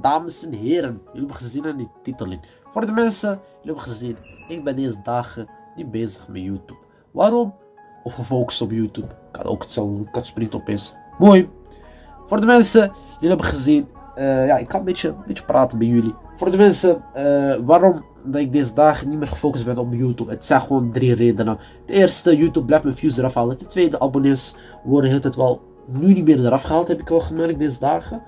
Dames en heren, jullie hebben gezien aan die titeling. Voor de mensen, jullie hebben gezien, ik ben deze dagen niet bezig met YouTube. Waarom? Of gefocust op YouTube. Kan ook hetzelfde, kan springt opeens. Mooi. Voor de mensen, jullie hebben gezien, uh, ja, ik kan een beetje, een beetje praten bij jullie. Voor de mensen, uh, waarom dat ik deze dagen niet meer gefocust ben op YouTube. Het zijn gewoon drie redenen. De eerste, YouTube blijft mijn views eraf halen. De tweede, abonnees worden tijd wel nu niet meer eraf gehaald, heb ik wel gemerkt deze dagen.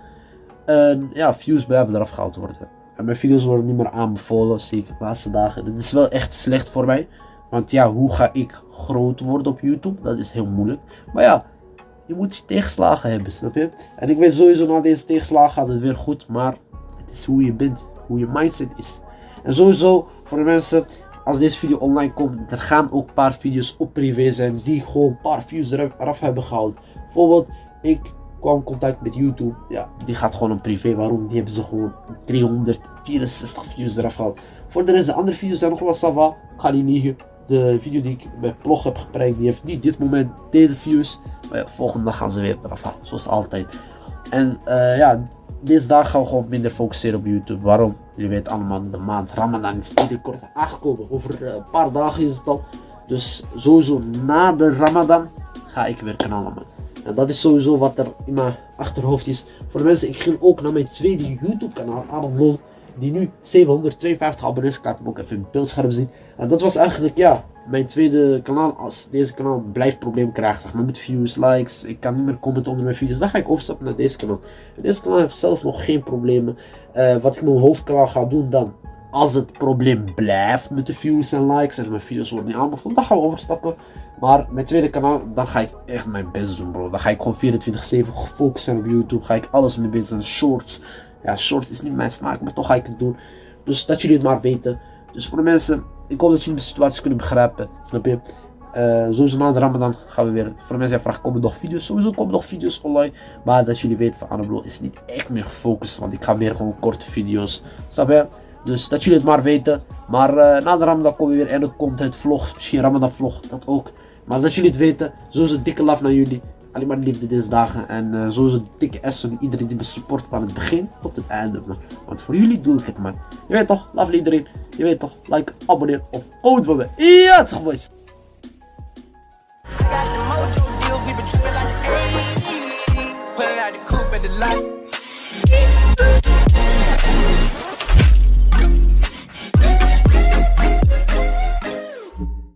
En ja, views blijven eraf gehaald worden. En mijn video's worden niet meer aanbevolen, zeker de laatste dagen. Dat is wel echt slecht voor mij. Want ja, hoe ga ik groot worden op YouTube? Dat is heel moeilijk. Maar ja, je moet je tegenslagen hebben, snap je? En ik weet sowieso na deze tegenslagen gaat het weer goed. Maar het is hoe je bent, hoe je mindset is. En sowieso voor de mensen, als deze video online komt, er gaan ook een paar video's op privé zijn die gewoon een paar views eraf hebben gehaald. Bijvoorbeeld, ik kwam contact met YouTube. Ja, die gaat gewoon een privé. Waarom? Die hebben ze gewoon 364 views eraf gehaald. Voor de rest, de andere video's zijn nog wel sava. Ik ga niet. De video die ik bij Plog heb geprekt, die heeft niet dit moment deze views. Maar ja, volgende dag gaan ze weer eraf halen. Zoals altijd. En uh, ja, deze dag gaan we gewoon minder focussen op YouTube. Waarom? Jullie weten allemaal, de maand Ramadan is binnenkort aangekomen. Over uh, een paar dagen is het al. Dus sowieso na de Ramadan ga ik weer kanalen man. En dat is sowieso wat er in mijn achterhoofd is. Voor de mensen, ik ging ook naar mijn tweede YouTube kanaal, Adam Lol. Die nu 752 abonnees, ik laat hem ook even in beeldscherm zien. En dat was eigenlijk, ja, mijn tweede kanaal. Als deze kanaal blijft problemen krijgen, zeg maar, met views, likes. Ik kan niet meer commenten onder mijn video's. Dan ga ik overstappen naar deze kanaal. En deze kanaal heeft zelf nog geen problemen. Uh, wat ik mijn hoofdkanaal ga doen dan, als het probleem blijft met de views en likes en mijn video's worden niet aanbevolen, dan gaan we overstappen. Maar mijn tweede kanaal, dan ga ik echt mijn best doen bro. Dan ga ik gewoon 24-7 gefocust zijn op YouTube. Ga ik alles mee bezig zijn. Shorts. Ja, shorts is niet mijn smaak, maar toch ga ik het doen. Dus dat jullie het maar weten. Dus voor de mensen, ik hoop dat jullie de situatie kunnen begrijpen. Snap je? Uh, sowieso na de Ramadan gaan we weer. Voor de mensen die vragen, komen nog video's? Sowieso komen nog video's online. Maar dat jullie weten van Annablo is niet echt meer gefocust. Want ik ga meer gewoon korte video's. Snap je? Dus dat jullie het maar weten. Maar uh, na de Ramadan komen we weer en het content vlog. Misschien Ramadan vlog. Dat ook. Maar dat jullie het weten, sowieso dikke love naar jullie. Alleen maar liefde deze dagen. En uh, sowieso dikke S iedereen die me support van het begin tot het einde. Want voor jullie doe ik het man. Je weet toch, love iedereen. Je weet toch, like, abonneer of ooit voor me. Ja, boys.